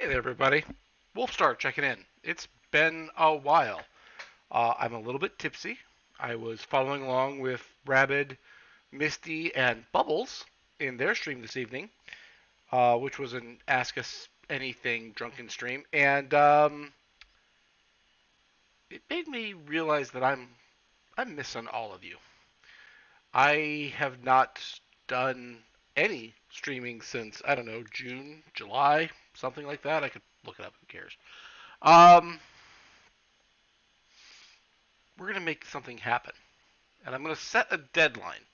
Hey there, everybody. Wolfstar checking in. It's been a while. Uh, I'm a little bit tipsy. I was following along with Rabid, Misty, and Bubbles in their stream this evening, uh, which was an Ask Us Anything drunken stream, and um, it made me realize that I'm I'm missing all of you. I have not done any streaming since I don't know June, July, something like that. I could look it up. Who cares? Um, we're gonna make something happen, and I'm gonna set a deadline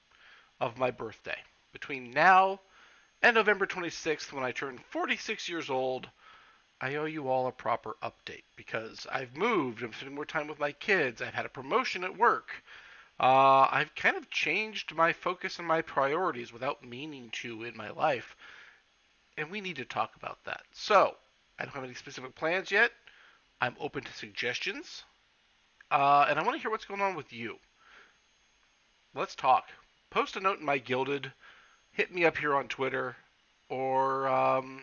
of my birthday between now and November 26th when I turn 46 years old. I owe you all a proper update because I've moved. I'm spending more time with my kids. I've had a promotion at work. Uh, I've kind of changed my focus and my priorities without meaning to in my life, and we need to talk about that. So, I don't have any specific plans yet. I'm open to suggestions, uh, and I want to hear what's going on with you. Let's talk. Post a note in my Guilded. Hit me up here on Twitter, or um,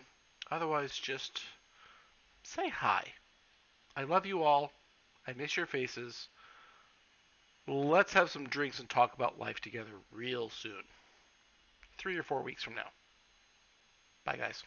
otherwise just say hi. I love you all. I miss your faces. Let's have some drinks and talk about life together real soon. Three or four weeks from now. Bye, guys.